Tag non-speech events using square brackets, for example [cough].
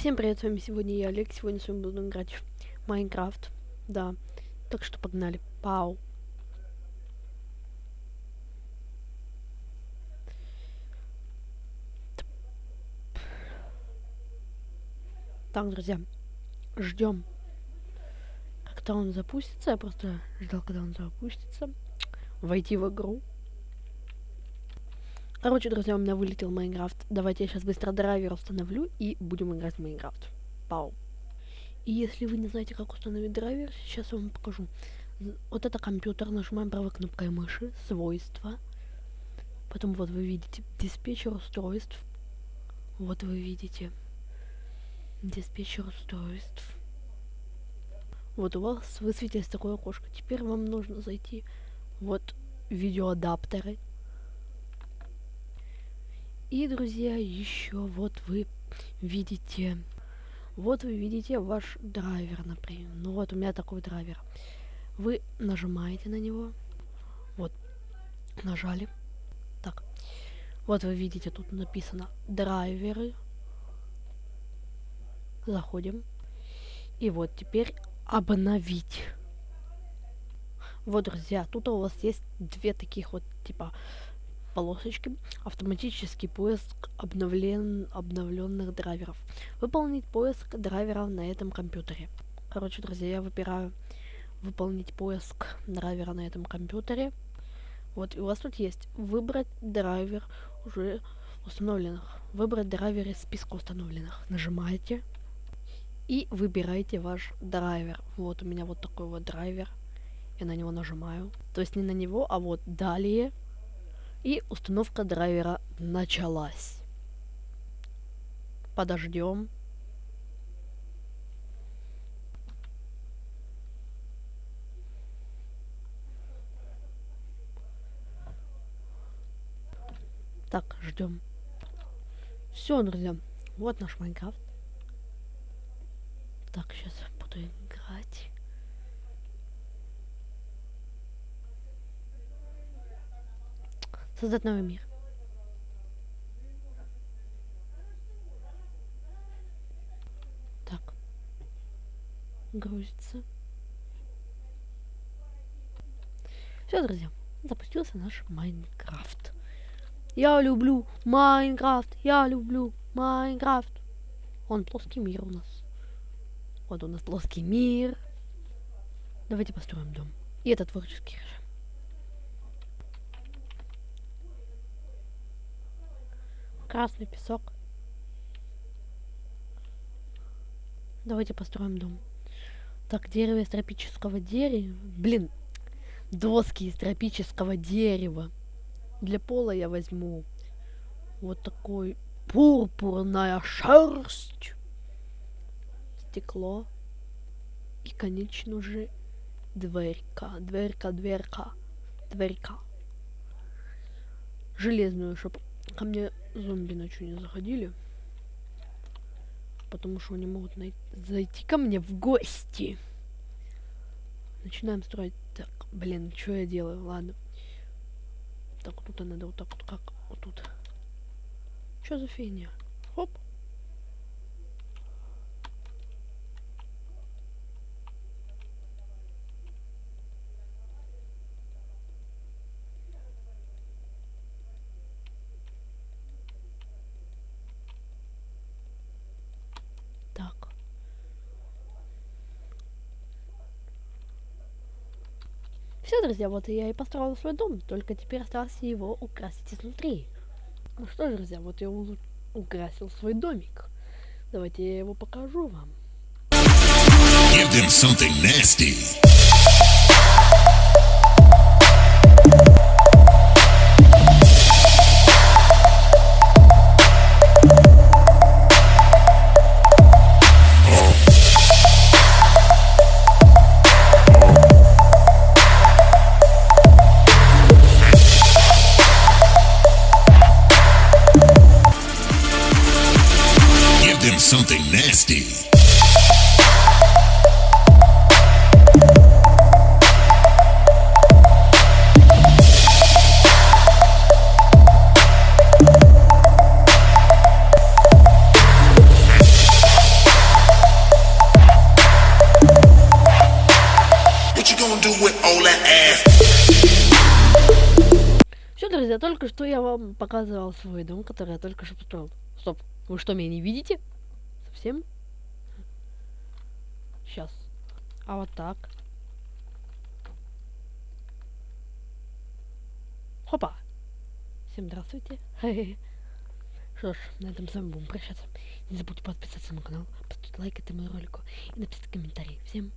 Всем привет, с вами сегодня я, Олег. Сегодня с вами буду играть в Майнкрафт. Да. Так что погнали. Пау. Так, друзья, ждем, когда он запустится. Я просто ждал, когда он запустится. Войти в игру. Короче, друзья, у меня вылетел Майнкрафт. Давайте я сейчас быстро драйвер установлю и будем играть в Майнкрафт. Пау. И если вы не знаете, как установить драйвер, сейчас я вам покажу. Вот это компьютер, нажимаем правой кнопкой мыши, свойства. Потом вот вы видите диспетчер устройств. Вот вы видите диспетчер устройств. Вот у вас высветилось такое окошко. Теперь вам нужно зайти вот видеоадаптеры и, друзья, еще вот вы видите, вот вы видите ваш драйвер, например. Ну вот у меня такой драйвер. Вы нажимаете на него. Вот, нажали. Так, вот вы видите, тут написано драйверы. Заходим. И вот теперь обновить. Вот, друзья, тут у вас есть две таких вот, типа, полосочки, автоматический поиск обновлен, обновленных драйверов. Выполнить поиск драйверов на этом компьютере. Короче, друзья, я выбираю выполнить поиск драйвера на этом компьютере. Вот, и у вас тут есть выбрать драйвер уже установленных. Выбрать драйвер из списка установленных. Нажимаете и выбираете ваш драйвер. Вот у меня вот такой вот драйвер. Я на него нажимаю. То есть не на него, а вот далее и установка драйвера началась. Подождем. Так, ждем. Все, друзья. Вот наш Майнкрафт. Так, сейчас буду играть. Создать новый мир. Так. Грузится. Все, друзья, запустился наш Майнкрафт. Я люблю Майнкрафт, я люблю Майнкрафт. Он плоский мир у нас. Вот у нас плоский мир. Давайте построим дом. И это творческий режим. Красный песок. Давайте построим дом. Так, дерево из тропического дерева. Блин, доски из тропического дерева. Для пола я возьму вот такой пурпурная шерсть. Стекло. И, конечно же, дверька. Дверька, дверька, дверька. Железную, чтобы ко мне зомби ночью не заходили. Потому что они могут зайти ко мне в гости. Начинаем строить. Так, блин, что я делаю? Ладно. Так, вот тут надо вот так вот, как вот тут. Что за фигня? Хоп. Все, друзья, вот я и построил свой дом, только теперь осталось его украсить изнутри. Ну что, друзья, вот я украсил свой домик. Давайте я его покажу вам. Give them something nasty. Dynasty. Все, друзья, только что я вам показывал свой дом, который я только что построил. Стоп, вы что, меня не видите? Совсем? Сейчас. А вот так. Хопа. Всем здравствуйте. [laughs] Что ж, на этом с вами будем прощаться. Не забудьте подписаться на канал, поставить лайк этому ролику и написать комментарий. Всем